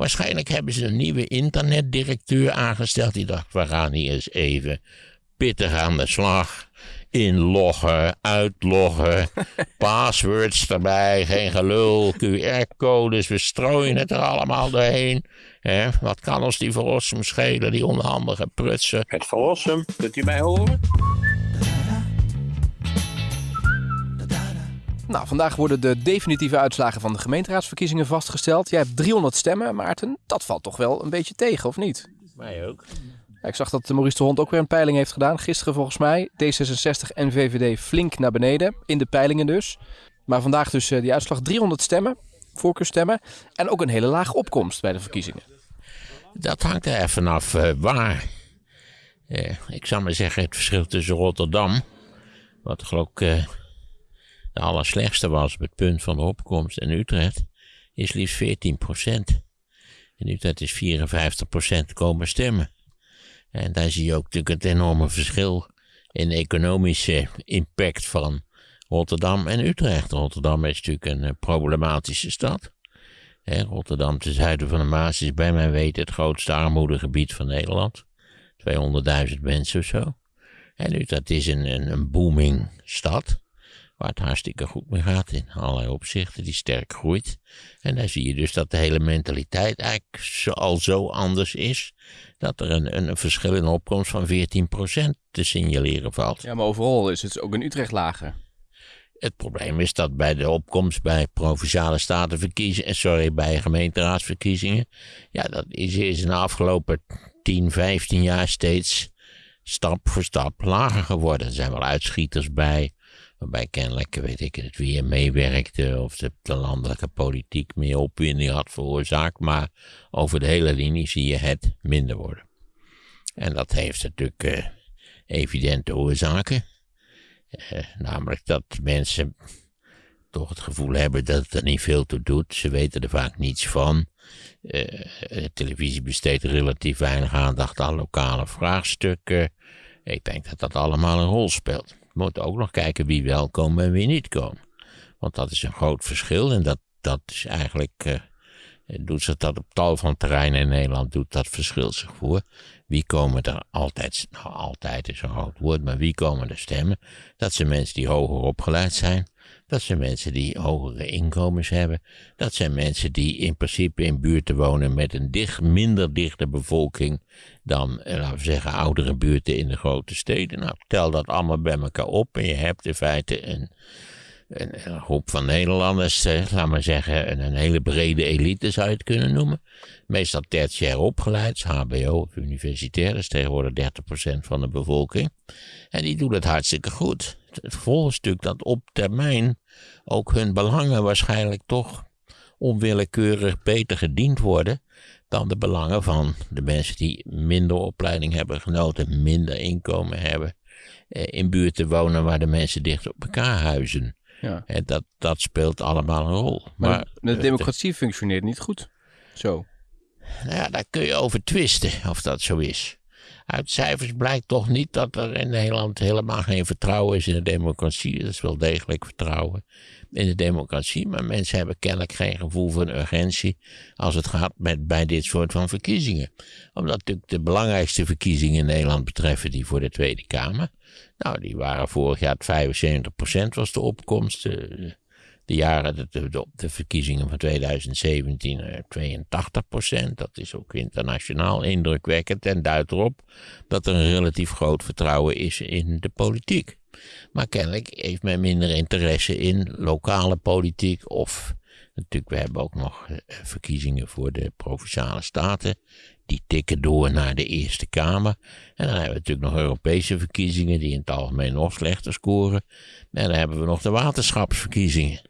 Waarschijnlijk hebben ze een nieuwe internetdirecteur aangesteld. Die dacht, we gaan hier eens even pittig aan de slag. Inloggen, uitloggen, passwords erbij, geen gelul, QR-codes, we strooien het er allemaal doorheen. Hè? Wat kan ons die verlossum schelen, die onhandige prutsen? Het verlossum, kunt u mij horen? Nou, vandaag worden de definitieve uitslagen van de gemeenteraadsverkiezingen vastgesteld. Jij hebt 300 stemmen, Maarten. Dat valt toch wel een beetje tegen, of niet? Mij ook. Ja, ik zag dat Maurice de Hond ook weer een peiling heeft gedaan. Gisteren volgens mij. D66 en VVD flink naar beneden. In de peilingen dus. Maar vandaag dus uh, die uitslag 300 stemmen. Voorkeurstemmen. En ook een hele lage opkomst bij de verkiezingen. Dat hangt er even af uh, waar. Uh, ik zou maar zeggen het verschil tussen Rotterdam. Wat geloof ik allerslechtste was op het punt van de opkomst en Utrecht, is liefst 14 procent. In Utrecht is 54 procent komen stemmen. En daar zie je ook natuurlijk het enorme verschil in economische impact van Rotterdam en Utrecht. Rotterdam is natuurlijk een eh, problematische stad. Rotterdam ten zuiden van de Maas is bij mijn weten het grootste armoedegebied van Nederland. 200.000 mensen of zo. En Utrecht is een, een booming stad waar het hartstikke goed mee gaat in allerlei opzichten, die sterk groeit. En daar zie je dus dat de hele mentaliteit eigenlijk al zo anders is, dat er een, een verschil in opkomst van 14% te signaleren valt. Ja, maar overal is het ook in Utrecht lager. Het probleem is dat bij de opkomst bij provinciale statenverkiezingen, sorry, bij gemeenteraadsverkiezingen, ja, dat is, is in de afgelopen 10, 15 jaar steeds stap voor stap lager geworden. Er zijn wel uitschieters bij, Waarbij kennelijk, weet ik het, weer meewerkte of de, de landelijke politiek meer opwinding had veroorzaakt. Maar over de hele linie zie je het minder worden. En dat heeft natuurlijk uh, evidente oorzaken. Uh, namelijk dat mensen toch het gevoel hebben dat het er niet veel toe doet. Ze weten er vaak niets van. De televisie besteedt relatief weinig aandacht aan lokale vraagstukken. Ik denk dat dat allemaal een rol speelt. Moeten ook nog kijken wie wel komen en wie niet komen. Want dat is een groot verschil en dat, dat is eigenlijk, uh, doet zich dat op tal van terreinen in Nederland, doet dat verschil zich voor. Wie komen er altijd, nou altijd is een groot woord, maar wie komen er stemmen? Dat zijn mensen die hoger opgeleid zijn. Dat zijn mensen die hogere inkomens hebben. Dat zijn mensen die in principe in buurten wonen met een dicht, minder dichte bevolking dan, eh, laten we zeggen, oudere buurten in de grote steden. Nou, tel dat allemaal bij elkaar op en je hebt in feite een, een, een groep van Nederlanders, eh, laten we zeggen, een, een, hele brede elite zou je het kunnen noemen. Meestal tertiair opgeleid, HBO of universitair, dat is tegenwoordig 30% van de bevolking. En die doen het hartstikke goed. Het is natuurlijk dat op termijn ook hun belangen waarschijnlijk toch onwillekeurig beter gediend worden dan de belangen van de mensen die minder opleiding hebben genoten, minder inkomen hebben, eh, in buurten wonen waar de mensen dicht op elkaar huizen. Ja. En dat, dat speelt allemaal een rol. Maar, maar de democratie functioneert niet goed. Zo. Nou ja, daar kun je over twisten of dat zo is. Uit cijfers blijkt toch niet dat er in Nederland helemaal geen vertrouwen is in de democratie. Er is wel degelijk vertrouwen in de democratie, maar mensen hebben kennelijk geen gevoel van urgentie als het gaat met, bij dit soort van verkiezingen. Omdat natuurlijk de belangrijkste verkiezingen in Nederland betreffen die voor de Tweede Kamer. Nou, die waren vorig jaar 75% was de opkomst. De, de jaren, de, de, verkiezingen van 2017, 82% eh, Dat is ook internationaal indrukwekkend en duidt erop dat er een relatief groot vertrouwen is in de politiek. Maar kennelijk heeft men minder interesse in lokale politiek of natuurlijk, we hebben ook nog eh, verkiezingen voor de provinciale staten. Die tikken door naar de Eerste Kamer. En dan hebben we natuurlijk nog Europese verkiezingen die in het algemeen nog slechter scoren. En dan hebben we nog de waterschapsverkiezingen.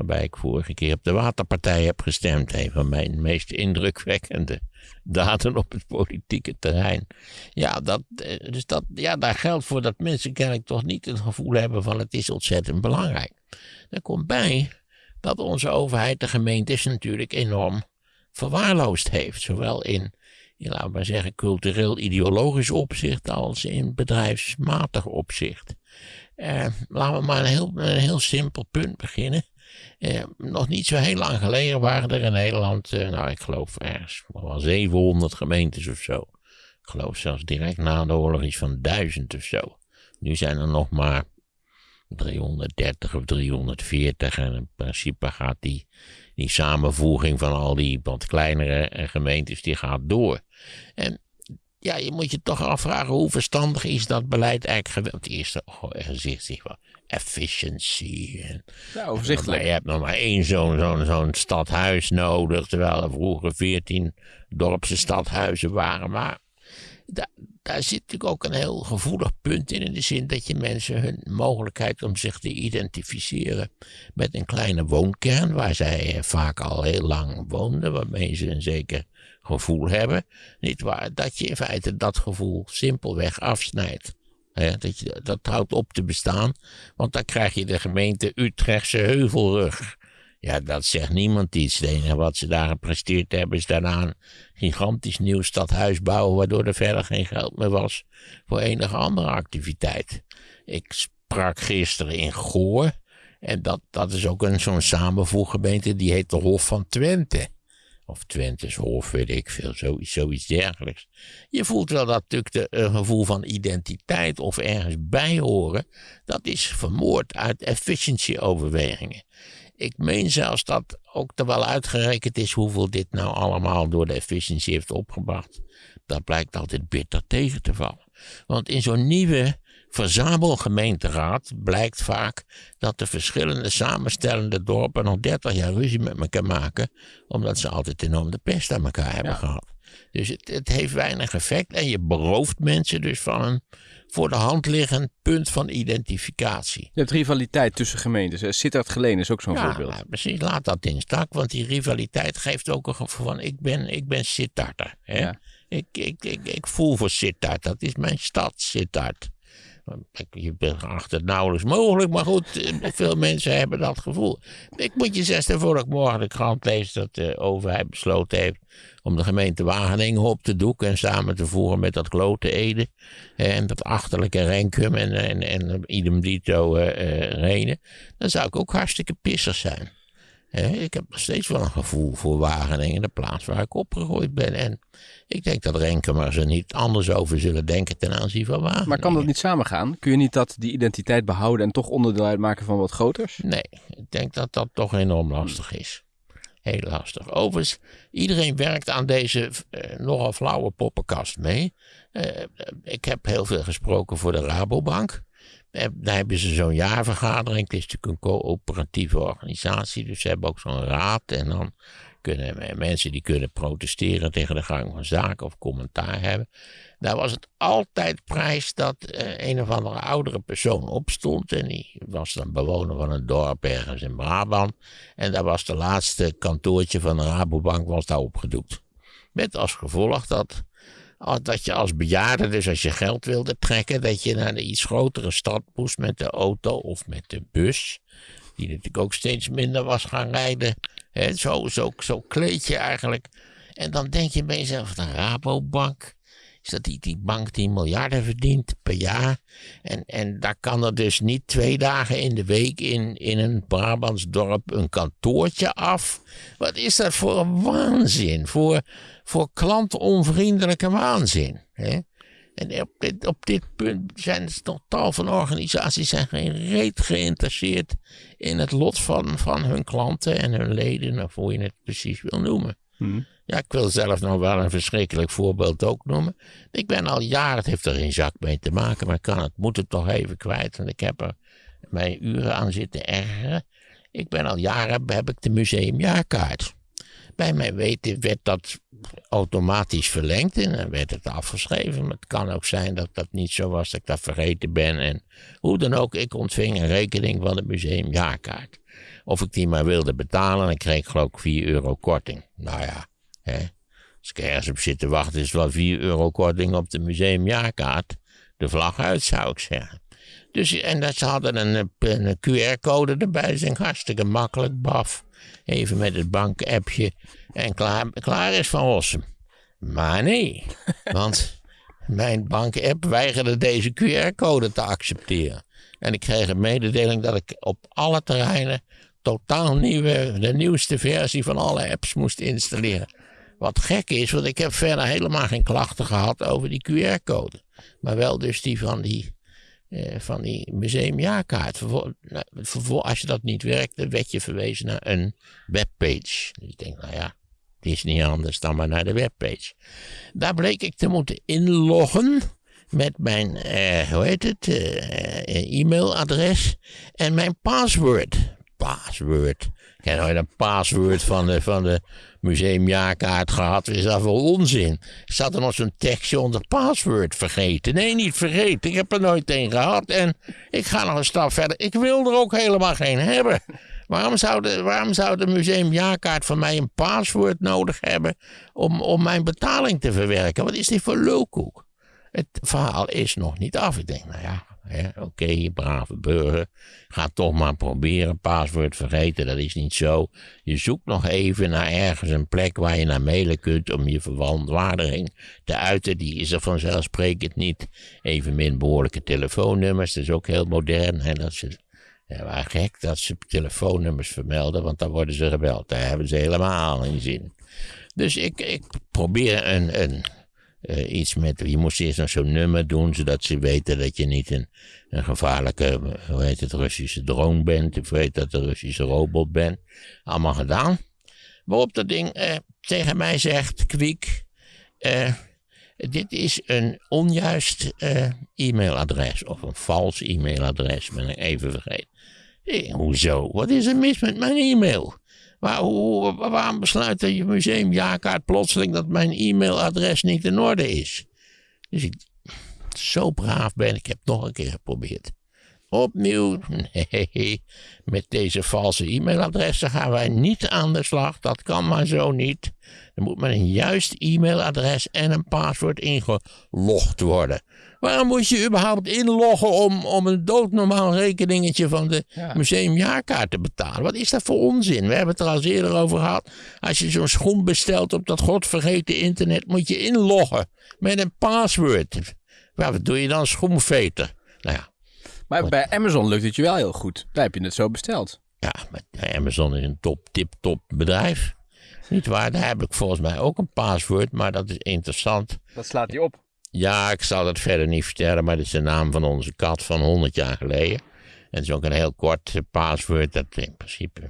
Waarbij ik vorige keer op de Waterpartij heb gestemd. Een van mijn meest indrukwekkende daden op het politieke terrein. Ja, dat, eh, dus dat, ja, daar geldt voor dat mensen kennelijk toch niet het gevoel hebben van het is ontzettend belangrijk. Er komt bij dat onze overheid de gemeentes natuurlijk enorm verwaarloosd heeft. Zowel in, laten we maar zeggen, cultureel-ideologisch opzicht als in bedrijfsmatig opzicht. Eh, laten we maar een heel, een heel simpel punt beginnen. Eh, nog niet zo heel lang geleden waren er in Nederland, eh, nou ik geloof ergens wel 700 gemeentes of zo. Ik geloof zelfs direct na de oorlog iets van 1000 of zo. Nu zijn er nog maar 330 of 340 en in principe gaat die, die samenvoeging van al die wat kleinere eh, gemeentes, die gaat door. En ja, je moet je toch afvragen hoe verstandig is dat beleid eigenlijk geweest. Het eerste gezicht zich wel efficiency. En, Ja, overzichtelijk. maar je hebt nog maar één zo'n zo'n zo'n stadhuis nodig, terwijl er vroeger veertien dorpse stadhuizen waren. Maar da- daar zit natuurlijk ook een heel gevoelig punt in, in de zin dat je mensen hun mogelijkheid om zich te identificeren met een kleine woonkern, waar zij eh, vaak al heel lang woonden, waarmee ze een zeker gevoel hebben, niet waar, dat je in feite dat gevoel simpelweg afsnijdt. Dat, dat houdt op te bestaan, want dan krijg je de gemeente Utrechtse Heuvelrug. Ja, dat zegt niemand iets. Het wat ze daar gepresteerd hebben is daarna een gigantisch nieuw stadhuis bouwen, waardoor er verder geen geld meer was voor enige andere activiteit. Ik sprak gisteren in Goor en dat, dat is ook een zo'n samenvoeggemeente, die heet de Hof van Twente. Of Twente's Hof, weet ik veel, zoiets, zoiets dergelijks. Je voelt wel dat natuurlijk de, een gevoel van identiteit of ergens bij horen, dat is vermoord uit efficiency-overwegingen. Ik meen zelfs dat ook er wel uitgerekend is hoeveel dit nou allemaal door de efficiëntie heeft opgebracht. Dat blijkt altijd bitter tegen te vallen. Want in zo'n nieuwe verzamelgemeenteraad blijkt vaak dat de verschillende samenstellende dorpen nog 30 jaar ruzie met elkaar maken, omdat ze altijd enorm de pest aan elkaar hebben Ja. gehad. Dus het, het heeft weinig effect en je berooft mensen dus van een voor de hand liggend punt van identificatie. Je hebt rivaliteit tussen gemeentes. Sittard Geleen is ook zo'n Ja, voorbeeld. nou, precies. Laat dat in stak, want die rivaliteit geeft ook een gevoel van ik ben, ik ben Sittard. Hè? Ja. Ik, ik, ik, ik voel voor Sittard. Dat is mijn stad, Sittard. Je beacht het nauwelijks mogelijk, maar goed, eh, veel mensen hebben dat gevoel. Ik moet je zeggen, voor ik morgen de krant lees dat de overheid besloten heeft om de gemeente Wageningen op te doeken en samen te voeren met dat klote Ede en dat achterlijke Renkum en, en, en idem dito eh eh, Renen, dan zou ik ook hartstikke pissig zijn. Ik heb nog steeds wel een gevoel voor Wageningen, de plaats waar ik opgegroeid ben. En ik denk dat Renkumers er niet anders over zullen denken ten aanzien van Wageningen. Maar kan dat niet samengaan? Kun je niet dat die identiteit behouden en toch onderdeel uitmaken van wat groters? Nee, ik denk dat dat toch enorm lastig is. Heel lastig. Overigens, iedereen werkt aan deze eh, nogal flauwe poppenkast mee. Eh, ik heb heel veel gesproken voor de Rabobank. Daar hebben ze zo'n jaarvergadering. Het is natuurlijk een coöperatieve organisatie, dus ze hebben ook zo'n raad. En dan kunnen me- mensen die kunnen protesteren tegen de gang van zaken of commentaar hebben. Daar was het altijd prijs dat eh, een of andere oudere persoon opstond. En die was dan bewoner van een dorp ergens in Brabant. En daar was de laatste kantoortje van de Rabobank was daar opgedoekt. Met als gevolg dat, dat je als bejaarde, dus als je geld wilde trekken, dat je naar de iets grotere stad moest met de auto of met de bus. Die natuurlijk ook steeds minder was gaan rijden. Hè, zo, zo, zo kleed je eigenlijk. En dan denk je bij jezelf, de Rabobank. Is dat die, die bank die miljarden verdient per jaar? En, en daar kan er dus niet twee dagen in de week in, in een Brabants dorp een kantoortje af. Wat is dat voor een waanzin? Voor, voor klantonvriendelijke waanzin. Hè? En op dit, op dit punt zijn er toch tal van organisaties zijn geen reet geïnteresseerd in het lot van, van hun klanten en hun leden, of hoe je het precies wil noemen. Hm. Ja, ik wil zelf nog wel een verschrikkelijk voorbeeld ook noemen. Ik ben al jaren, het heeft er geen zak mee te maken, maar ik kan het, moet het toch even kwijt, want ik heb er mijn uren aan zitten ergeren. Ik ben al jaren, heb ik de museumjaarkaart. Bij mijn weten werd dat automatisch verlengd en dan werd het afgeschreven. Maar het kan ook zijn dat dat niet zo was, dat ik dat vergeten ben. En hoe dan ook, ik ontving een rekening van de museumjaarkaart. Of ik die maar wilde betalen, dan kreeg ik geloof ik 4 euro korting. Nou ja, hè. als ik ergens op zit te wachten, is het wel 4 euro korting op de museumjaarkaart. De vlag uit, zou ik zeggen. Dus, en dat, ze hadden een, een QR-code erbij, dat is hartstikke makkelijk, baf. Even met het bankappje en klaar, klaar is Van Rossum. Maar nee, want mijn bankapp weigerde deze QR-code te accepteren. En ik kreeg een mededeling dat ik op alle terreinen totaal nieuwe, de nieuwste versie van alle apps moest installeren. Wat gek is, want ik heb verder helemaal geen klachten gehad over die QR-code. Maar wel dus die van die, eh, van die museumjaarkaart. Vervol- nou, als je dat niet werkte, werd je verwezen naar een webpage. Dus ik denk, nou ja, het is niet anders dan maar naar de webpage. Daar bleek ik te moeten inloggen met mijn, eh, hoe heet het, eh, eh, e-mailadres en mijn paswoord. Paswoord. Ik heb nooit een paswoord van de, van de museumjaarkaart gehad. Is dat voor onzin? Zat er nog zo'n tekstje onder paswoord vergeten? Nee, niet vergeten. Ik heb er nooit een gehad. En ik ga nog een stap verder. Ik wil er ook helemaal geen hebben. Waarom zou de, waarom zou de museumjaarkaart van mij een paswoord nodig hebben om, om mijn betaling te verwerken? Wat is dit voor lulkoek? Het verhaal is nog niet af. Ik denk, nou ja, oké, brave burger. Ga toch maar proberen. Paswoord vergeten, dat is niet zo. Je zoekt nog even naar ergens een plek waar je naar mailen kunt om je verontwaardiging te uiten. Die is er vanzelfsprekend niet. Evenmin behoorlijke telefoonnummers, dat is ook heel modern. Hè, dat ze, ja, gek dat ze telefoonnummers vermelden, want dan worden ze gebeld. Daar hebben ze helemaal geen zin. Dus ik, ik probeer een, een, eh, iets met. Je moest eerst nog zo'n nummer doen, zodat ze weten dat je niet een, een gevaarlijke, eh, hoe heet het, Russische drone bent. Of weet dat de Russische robot bent. Allemaal gedaan. Waarop dat ding eh, tegen mij zegt, kwiek. dit is een onjuist e-mailadres. Of een vals e-mailadres, ben ik even vergeten. Eh, hoezo? Wat is er mis met mijn e-mail? Hoe, waarom besluit je museumjaarkaart plotseling dat mijn e-mailadres niet in orde is? Dus ik, zo braaf ben ik, heb het nog een keer geprobeerd. Opnieuw, nee, met deze valse e-mailadressen gaan wij niet aan de slag. Dat kan maar zo niet. Er moet met een juist e-mailadres en een paswoord ingelogd worden. Waarom moet je überhaupt inloggen om, om een doodnormaal rekeningetje van de Ja. museumjaarkaart te betalen? Wat is dat voor onzin? We hebben het er al eerder over gehad. Als je zo'n schoen bestelt op dat godvergeten internet, moet je inloggen met een paswoord. Maar wat doe je dan, schoenveter? Nou ja, Maar bij Amazon lukt het je wel heel goed. Daar heb je het zo besteld. Ja, maar Amazon is een top, tip-top bedrijf. Niet waar? Daar heb ik volgens mij ook een paswoord, maar dat is interessant. Dat slaat hij op. Ja, ik zal dat verder niet vertellen, maar dat is de naam van onze kat van 100 jaar geleden. En het is ook een heel kort paswoord, dat in principe.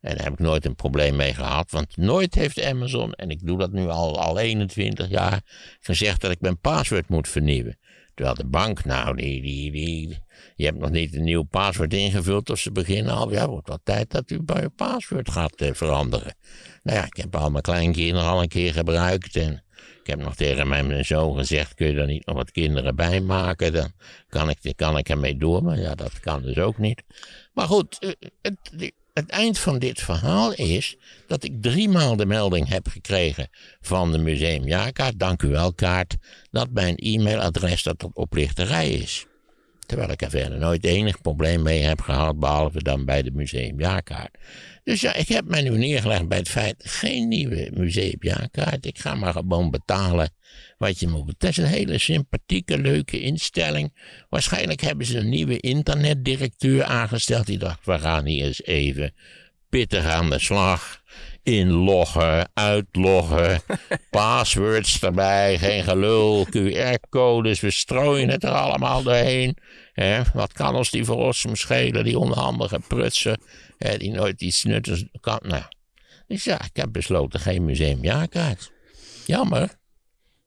En daar heb ik nooit een probleem mee gehad, want nooit heeft Amazon, en ik doe dat nu al, al 21 jaar, gezegd dat ik mijn paswoord moet vernieuwen. Terwijl de bank, nou, die, die, die, je hebt nog niet een nieuw paswoord ingevuld of ze beginnen al, ja, wordt wel tijd dat u bij uw paswoord gaat eh, veranderen. Nou ja, ik heb al mijn kleinkinderen al een keer gebruikt en ik heb nog tegen mijn zoon gezegd, kun je er niet nog wat kinderen bij maken? Dan kan ik, kan ik ermee door, maar ja, dat kan dus ook niet. Maar goed, eh, het, het eind van dit verhaal is dat ik driemaal de melding heb gekregen van de museumjaarkaart, dank u wel kaart, dat mijn e-mailadres dat tot oplichterij is. Terwijl ik er verder nooit enig probleem mee heb gehad, behalve dan bij de museumjaarkaart. Dus ja, ik heb mij nu neergelegd bij het feit, geen nieuwe museumjaarkaart. Ik ga maar gewoon betalen wat je moet betalen. Het is een hele sympathieke, leuke instelling. Waarschijnlijk hebben ze een nieuwe internetdirecteur aangesteld. Die dacht, we gaan hier eens even pittig aan de slag. Inloggen, uitloggen, passwords erbij, geen gelul, QR-codes, we strooien het er allemaal doorheen. Hè? Wat kan ons die verrossum schelen, die onhandige prutsen, hè, die nooit iets nuttigs kan. Nou, dus ja, ik heb besloten geen museumjaarkaart. Jammer.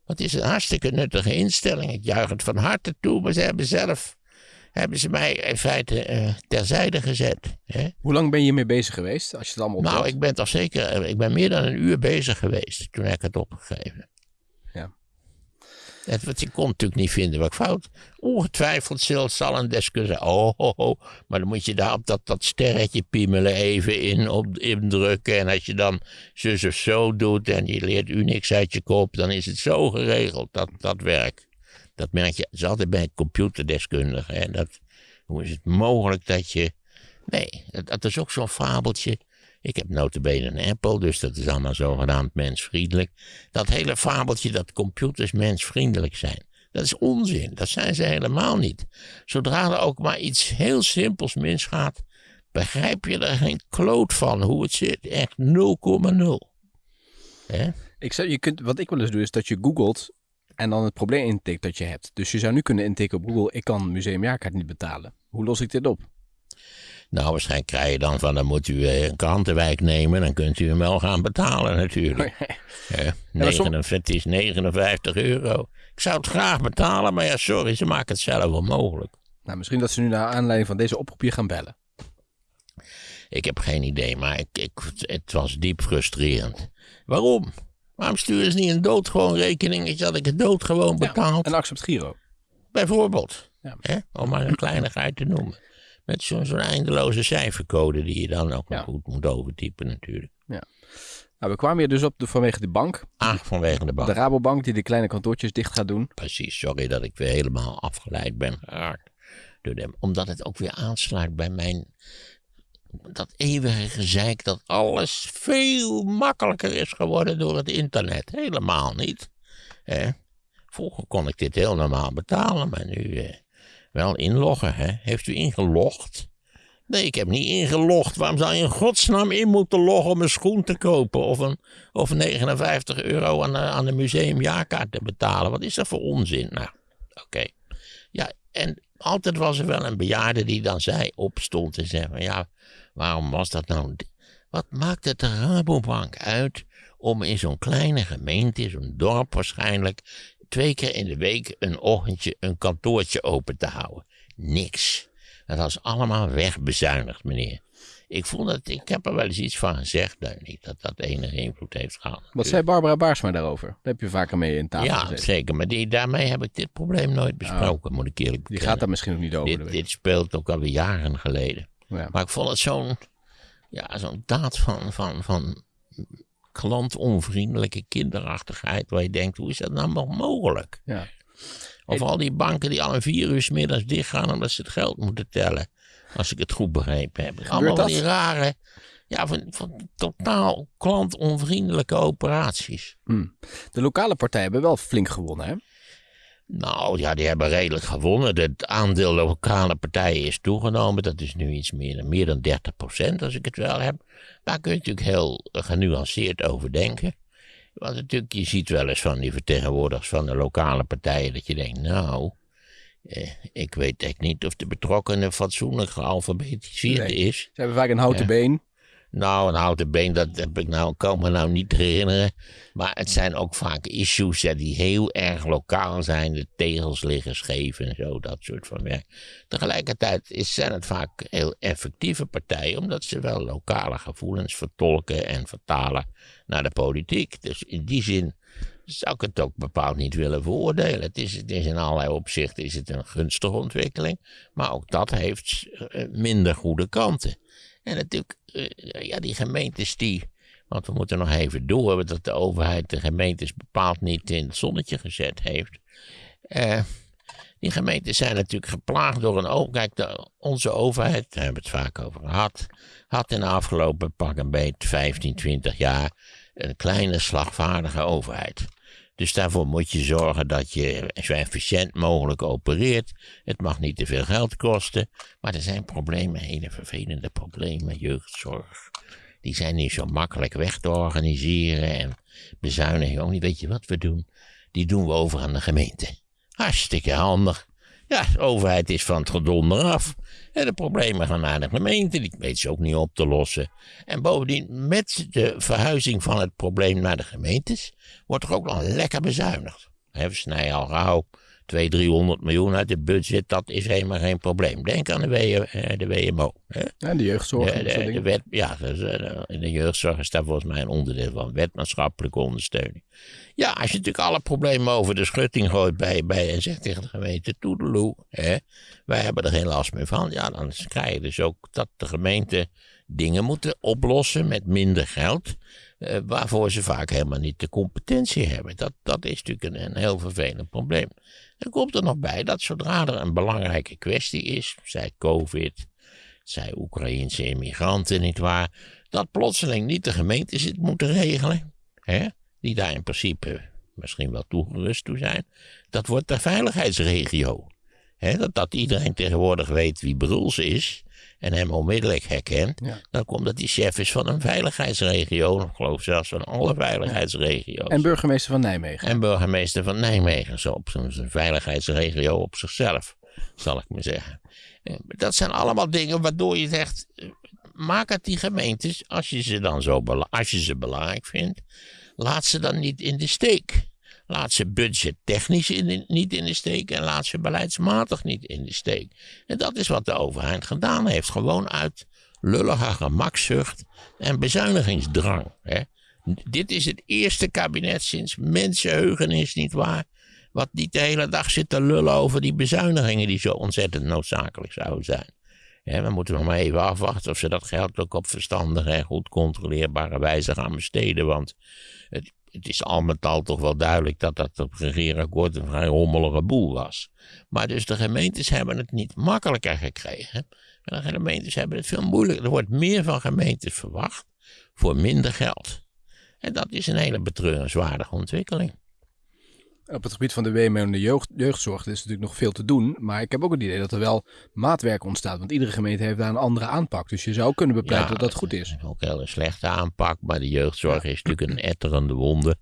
Want het is een hartstikke nuttige instelling. Ik juich het van harte toe, maar ze hebben zelf hebben ze mij in feite eh, terzijde gezet. Hè? Hoe lang ben je hiermee bezig geweest? Als je het allemaal Nou, ik ben toch zeker, eh, ik ben meer dan een uur bezig geweest toen heb ik het opgegeven. Het, want ik kon natuurlijk niet vinden wat ik fout. Ongetwijfeld zal, zal een deskundige oh, oh, oh, maar dan moet je daar op dat, dat sterretje piemelen even in, op, indrukken. En als je dan zus of zo doet en je leert Unix uit je kop, dan is het zo geregeld, dat, dat werkt. Dat merk je, het is altijd bij computerdeskundigen. Dat, hoe is het mogelijk dat je... Nee, dat, dat is ook zo'n fabeltje. Ik heb notabene een Apple, dus dat is allemaal zogenaamd mensvriendelijk. Dat hele fabeltje dat computers mensvriendelijk zijn. Dat is onzin, dat zijn ze helemaal niet. Zodra er ook maar iets heel simpels misgaat, begrijp je er geen kloot van hoe het zit. Echt 0,0. Hè? Ik je kunt, wat ik wel eens doe, is dat je googelt en dan het probleem intikt dat je hebt. Dus je zou nu kunnen intikken op Google, ik kan museumjaarkaart niet betalen. Hoe los ik dit op? Nou, waarschijnlijk krijg je dan van, dan moet u eh, een krantenwijk nemen. Dan kunt u hem wel gaan betalen natuurlijk. 59, het is 59 euro. Ik zou het graag betalen, maar ja, sorry, ze maken het zelf onmogelijk. nou, misschien dat ze nu naar aanleiding van deze oproep gaan bellen. Ik heb geen idee, maar ik, ik, het was diep frustrerend. Waarom? Waarom sturen ze niet een doodgewoon rekeningetje dat ik het doodgewoon betaald? En accept Giro. Bijvoorbeeld. Ja. Hè? Om maar een kleinigheid te noemen. Met zo'n eindeloze cijfercode die je dan ook nog Ja. goed moet overtypen natuurlijk. Nou, we kwamen hier dus op de, vanwege de bank. Ah, vanwege de bank. De Rabobank die de kleine kantoortjes dicht gaat doen. Precies, sorry dat ik weer helemaal afgeleid ben geraakt door hem. Omdat het ook weer aansluit bij mijn... Dat eeuwige gezeik dat alles veel makkelijker is geworden door het internet. Helemaal niet. Vroeger kon ik dit heel normaal betalen, maar nu eh, wel inloggen. Hè? Heeft u ingelogd? Nee, ik heb niet ingelogd. Waarom zou je in godsnaam in moeten loggen om een schoen te kopen? Of, een, of 59 euro aan de, aan de museumjaarkaart te betalen? Wat is dat voor onzin? Nou, oké. Ja, en altijd was er wel een bejaarde die dan zei, opstond en zei ja, waarom was dat nou? Wat maakt het de Rabobank uit om in zo'n kleine gemeente, zo'n dorp waarschijnlijk, twee keer in de week een ochtendje een kantoortje open te houden? Niks. Dat was allemaal wegbezuinigd, meneer. Ik vond dat, ik heb er wel eens iets van gezegd, niet dat dat enige invloed heeft gehad. Wat zei Barbara Baarsma daarover? Daar heb je vaker mee in tafel Ja, gezeten. zeker. Maar die, daarmee heb ik dit probleem nooit besproken, moet ik eerlijk Oh. Die gaat daar misschien ook niet over. dit, dit speelt ook alweer jaren geleden. Ja. Maar ik vond het zo'n ja, zo'n daad van, van, van klantonvriendelijke kinderachtigheid. Waar je denkt, hoe is dat nou nog mogelijk? Ja. Of al die banken die al een vier uur 's middags dichtgaan omdat ze het geld moeten tellen. Als ik het goed begrepen heb. Allemaal dat? die rare, ja, van, van totaal klantonvriendelijke operaties. De lokale partijen hebben wel flink gewonnen, hè? Nou ja, die hebben redelijk gewonnen. Het aandeel lokale partijen is toegenomen. Dat is nu iets meer, dan- meer dan 30% als ik het wel heb. Daar kun je natuurlijk heel eh, genuanceerd over denken. Want natuurlijk, je ziet wel eens van die vertegenwoordigers van de lokale partijen dat je denkt, nou, eh, ik weet echt niet of de betrokkenen fatsoenlijk gealfabetiseerd Nee. is. Ze hebben vaak een houten Ja. been. Nou, een houten been, dat heb ik nou, kan me nou niet herinneren. Maar het zijn ook vaak issues hè, die heel erg lokaal zijn. De tegels liggen scheef en zo, dat soort van werk. Tegelijkertijd is, zijn het vaak heel effectieve partijen, omdat ze wel lokale gevoelens vertolken en vertalen naar de politiek. Dus in die zin zou ik het ook bepaald niet willen veroordelen. Het is, het is in allerlei opzichten is het een gunstige ontwikkeling, maar ook dat heeft eh, minder goede kanten. En natuurlijk, eh, ja, die gemeentes die. Want we moeten nog even door dat de overheid de gemeentes bepaald niet in het zonnetje gezet heeft. Eh, die gemeentes zijn natuurlijk geplaagd door een over. Kijk, de- onze overheid, daar hebben we het vaak over gehad, had in de afgelopen pak een beetje 15, 20 jaar een kleine slagvaardige overheid. Dus daarvoor moet je zorgen dat je zo efficiënt mogelijk opereert. Het mag niet te veel geld kosten. Maar er zijn problemen, hele vervelende problemen, jeugdzorg. Die zijn niet zo makkelijk weg te organiseren. En bezuiniging ook niet. Weet je wat we doen? Die doen we over aan de gemeente. Hartstikke handig. Ja, de overheid is van het gedonder af. En de problemen gaan naar de gemeente. Die weet ze ook niet op te lossen. En bovendien, met de verhuizing van het probleem naar de gemeentes, wordt er ook nog lekker bezuinigd. Hè, We snijden al gauw 200, 300 miljoen uit het budget. Dat is helemaal geen probleem. Denk aan de, W, eh, de WMO. Hè? Ja, de jeugdzorg. De, en de, de wet, ja, eh, de jeugdzorg is daar volgens mij een onderdeel van. Wetmaatschappelijke ondersteuning. Ja, als je natuurlijk alle problemen over de schutting gooit bij, bij en zegt tegen de gemeente: Toedeloe, hè, wij hebben er geen last meer van. Ja, dan krijg je dus ook dat de gemeente dingen moeten oplossen met minder geld. Eh, waarvoor ze vaak helemaal niet de competentie hebben. Dat, dat is natuurlijk een, heel vervelend probleem. Er komt er nog bij dat zodra er een belangrijke kwestie is, zij COVID, zij Oekraïnse immigranten, nietwaar, dat plotseling niet de gemeentes het moeten regelen, hè, die daar in principe misschien wel toegerust toe zijn. Dat wordt de veiligheidsregio. Dat, dat iedereen tegenwoordig weet wie Bruls is en hem onmiddellijk herkent, Ja. dan komt dat hij chef is van een veiligheidsregio, ik geloof zelfs van alle veiligheidsregio's. En burgemeester van Nijmegen. En burgemeester van Nijmegen, zo op zo'n zo'n veiligheidsregio op zichzelf, zal ik maar zeggen. Dat zijn allemaal dingen waardoor je zegt, maak het die gemeentes, als je ze dan zo bela- als je ze belangrijk vindt, laat ze dan niet in de steek. Laat ze budgettechnisch in de- niet in de steek en laat ze beleidsmatig niet in de steek. En dat is wat de overheid gedaan heeft. Gewoon uit lullige gemakzucht en bezuinigingsdrang. Hè. Dit is het eerste kabinet sinds mensenheugenis, niet waar? Wat niet de hele dag zit te lullen over die bezuinigingen die zo ontzettend noodzakelijk zouden zijn. Ja, we moeten nog maar even afwachten of ze dat geld ook op verstandige en goed controleerbare wijze gaan besteden. Want het, het is al met al toch wel duidelijk dat dat op regeerakkoord een vrij rommelige boel was. Maar dus de gemeentes hebben het niet makkelijker gekregen. Maar de gemeentes hebben het veel moeilijker. Er wordt meer van gemeentes verwacht voor minder geld. En dat is een hele betreurenswaardige ontwikkeling. Op het gebied van de WMO en de jeugd, jeugdzorg is natuurlijk nog veel te doen. Maar ik heb ook het idee dat er wel maatwerk ontstaat. Want iedere gemeente heeft daar een andere aanpak. Dus je zou kunnen bepleiten dat dat goed is. Ook een hele slechte aanpak, maar de jeugdzorg is natuurlijk een etterende wonde.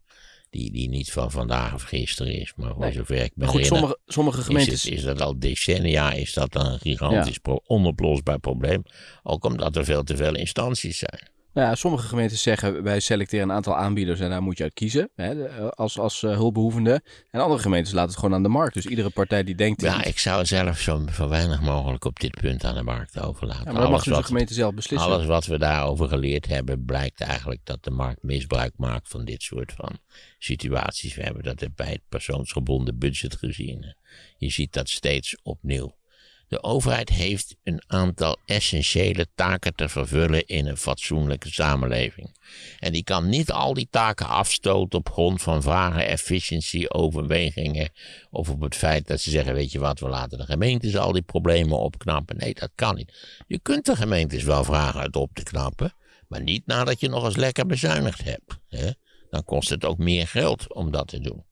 Die, die niet van vandaag of gisteren is, maar voor Nee. zover ik Maar goed, herinner, sommige, sommige is, gemeentes... het, is dat al decennia is dat een gigantisch pro- onoplosbaar probleem. Ook omdat er veel te veel instanties zijn. Nou ja, sommige gemeentes zeggen wij selecteren een aantal aanbieders en daar moet je uit kiezen hè, eh, als, als eh, hulpbehoevende. En andere gemeentes laten het gewoon aan de markt. Dus iedere partij die denkt. Ja, ik zou zelf zo, zo weinig mogelijk op dit punt aan de markt overlaten. Ja, maar dat mag dus de gemeente zelf beslissen. alles wat we daarover geleerd hebben, blijkt eigenlijk dat de markt misbruik maakt van dit soort van situaties. We hebben dat bij het persoonsgebonden budget gezien. Je ziet dat steeds opnieuw. De overheid heeft een aantal essentiële taken te vervullen in een fatsoenlijke samenleving. En die kan niet al die taken afstoten op grond van vage efficiëntie-overwegingen. Of op het feit dat ze zeggen: Weet je wat, we laten de gemeentes al die problemen opknappen. Nee, dat kan niet. Je kunt de gemeentes wel vragen het op te knappen. Maar niet nadat je nog eens lekker bezuinigd hebt. Hè? Dan kost het ook meer geld om dat te doen.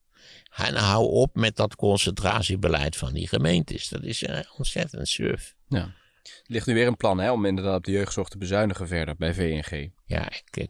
En hou op met dat concentratiebeleid van die gemeentes. Dat is eh, ontzettend surf. Ja. Er ligt nu weer een plan hè, om inderdaad op de jeugdzorg te bezuinigen verder bij VNG. Ja, ik, ik,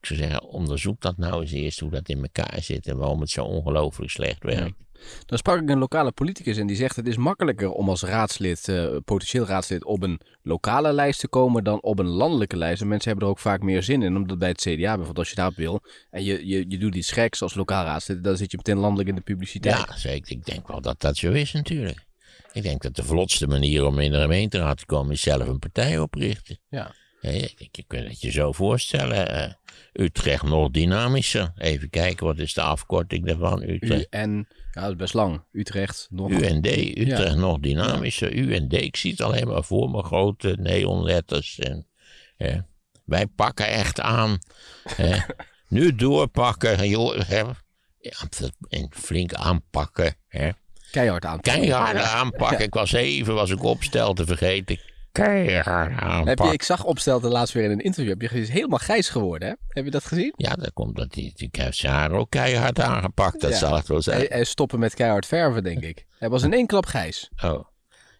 ik zou zeggen, onderzoek dat nou eens eerst hoe dat in elkaar zit en waarom het zo ongelooflijk slecht werkt. Dan sprak ik een lokale politicus en die zegt het is makkelijker om als raadslid, eh, potentieel raadslid, op een lokale lijst te komen dan op een landelijke lijst. En mensen hebben er ook vaak meer zin in, omdat bij het CDA bijvoorbeeld als je daarop wil en je, je, je doet iets geks als lokaal raadslid, dan zit je meteen landelijk in de publiciteit. Ja, zeker. Ik denk wel dat dat zo is natuurlijk. Ik denk dat de vlotste manier om in de gemeenteraad te komen is zelf een partij oprichten. Ja. Je, kunt het je zo voorstellen. eh, Utrecht nog dynamischer. Even kijken, wat is de afkorting daarvan? Utrecht. UN, ja dat is best lang. Utrecht, nog. UND, Utrecht nog dynamischer. UND, ik zie het alleen maar voor me, grote neonletters. En, hè, wij pakken echt aan. hè. nu doorpakken, joh. Hè. Ja, en flink aanpakken. Hè. Keihard aan. Keihard aanpakken. Ik was even, was ik opstel te vergeten. Keihard Heb je, ik zag opstel de laatst weer in een interview. Heb je gezien, is helemaal grijs geworden, hè? Heb je dat gezien? Ja, dat komt dat hij, die heeft zijn haar ook keihard aangepakt. Dat Ja. zal het wel zijn. Hij, hij stoppen met keihard verven, denk ik. Hij was in één klap grijs. Oh.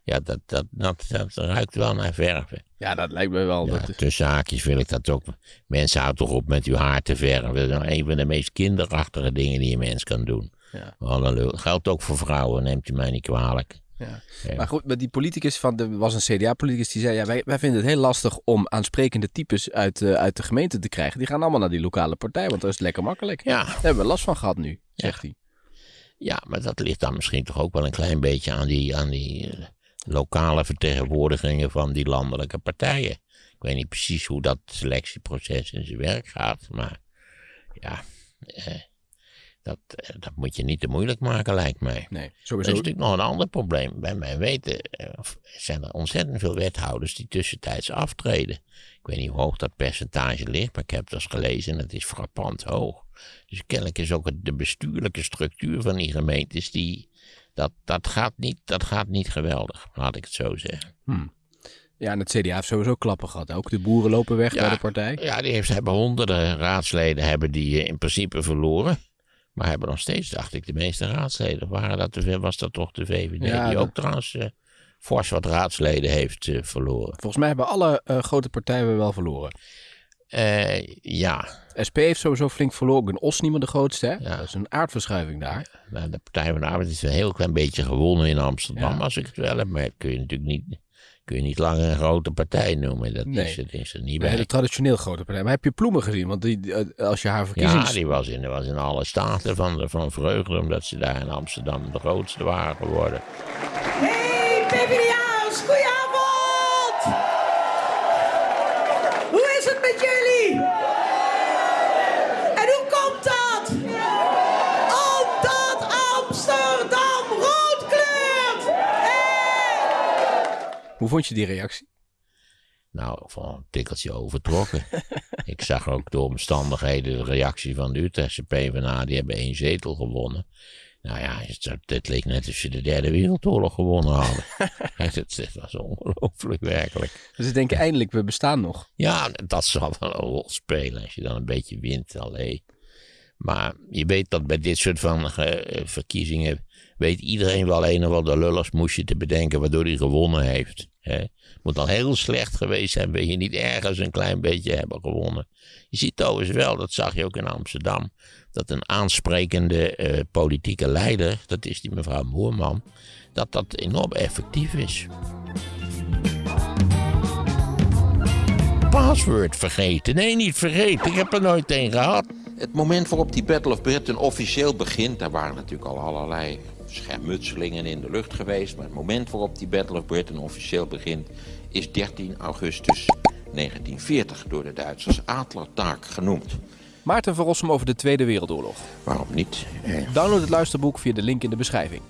Ja, dat, dat, dat, dat ruikt wel naar verven. Ja, dat lijkt me wel. Ja, dat, tussen haakjes wil ik dat ook. Mensen houden toch op met uw haar te verven. Dat is nou een van de meest kinderachtige dingen die een mens kan doen. Ja. Geldt ook voor vrouwen, neemt u mij niet kwalijk. Ja. Ja. Maar goed, maar die politicus van, er was een CDA-politicus die zei, ja, wij, wij vinden het heel lastig om aansprekende types uit, eh, uit de gemeente te krijgen. Die gaan allemaal naar die lokale partij, want dat is lekker makkelijk. Ja, Daar hebben we last van gehad nu, zegt hij. ja, maar dat ligt dan misschien toch ook wel een klein beetje aan die, aan die eh, lokale vertegenwoordigingen van die landelijke partijen. Ik weet niet precies hoe dat selectieproces in zijn werk gaat, maar ja, eh, dat, eh, dat moet je niet te moeilijk maken, lijkt mij. Nee, Er is sowieso. natuurlijk nog een ander probleem. Bij mijn weten eh, zijn er ontzettend veel wethouders die tussentijds aftreden. Ik weet niet hoe hoog dat percentage ligt, maar ik heb het eens gelezen en het is frappant hoog. Dus kennelijk is ook de bestuurlijke structuur van die gemeentes, die, dat, dat, gaat niet, dat gaat niet geweldig, laat ik het zo zeggen. Ja, en het CDA heeft sowieso klappen gehad. Ook de boeren lopen weg Ja. bij de partij. Ja, die heeft, hebben honderden raadsleden hebben die eh, in principe verloren. Maar hebben nog steeds, dacht ik, de meeste raadsleden. Waren dat de, was dat toch de VVD? Ja, die dat- ook trouwens eh, fors wat raadsleden heeft eh, verloren. Volgens mij hebben alle eh, grote partijen wel verloren. Ja, SP heeft sowieso flink verloren. Os niet meer de grootste, hè? Ja. Dat is een aardverschuiving daar. de Partij van de Arbeid is een heel klein beetje gewonnen in Amsterdam, als ik het wel heb. Maar dat kun je natuurlijk niet, kun je niet langer een grote partij noemen. Dat Nee. is, dat is er niet Bij de traditioneel grote partij. Maar heb je Ploemen gezien? Want die, eh, als je haar Ja, verkiezings... die was in, was in alle staten van, van vreugde, omdat ze daar in Amsterdam de grootste waren geworden. Hey PvdA's, goedenavond! Hoe vond je die reactie? Nou, van een tikkeltje overtrokken. ik zag ook door omstandigheden de reactie van de Utrechtse PvdA. Die hebben één zetel gewonnen. Nou ja, het, leek net alsof ze de derde wereldoorlog gewonnen hadden. het, het was ongelooflijk werkelijk. Dus ik denk eindelijk, we bestaan nog. Ja, dat zal wel een rol spelen als je dan een beetje wint. Allee. Maar je weet dat bij dit soort van eh, verkiezingen... weet iedereen wel een of ander lullersmoesje te bedenken... waardoor hij gewonnen heeft. Het moet al heel slecht geweest zijn... wil je niet ergens een klein beetje hebben gewonnen. Je ziet overigens wel, dat zag je ook in Amsterdam... dat een aansprekende eh, politieke leider... dat is die mevrouw Moerman... dat dat enorm effectief is. Password vergeten. Nee, niet vergeten. Ik heb er nooit een gehad. Het moment waarop die Battle of Britain officieel begint, daar waren natuurlijk al allerlei schermutselingen in de lucht geweest. Maar het moment waarop die Battle of Britain officieel begint, is 13 augustus 1940 door de Duitsers Adlertaak genoemd. Maarten van Rossum over de Tweede Wereldoorlog. Waarom niet? Eh, Download het luisterboek via de link in de beschrijving.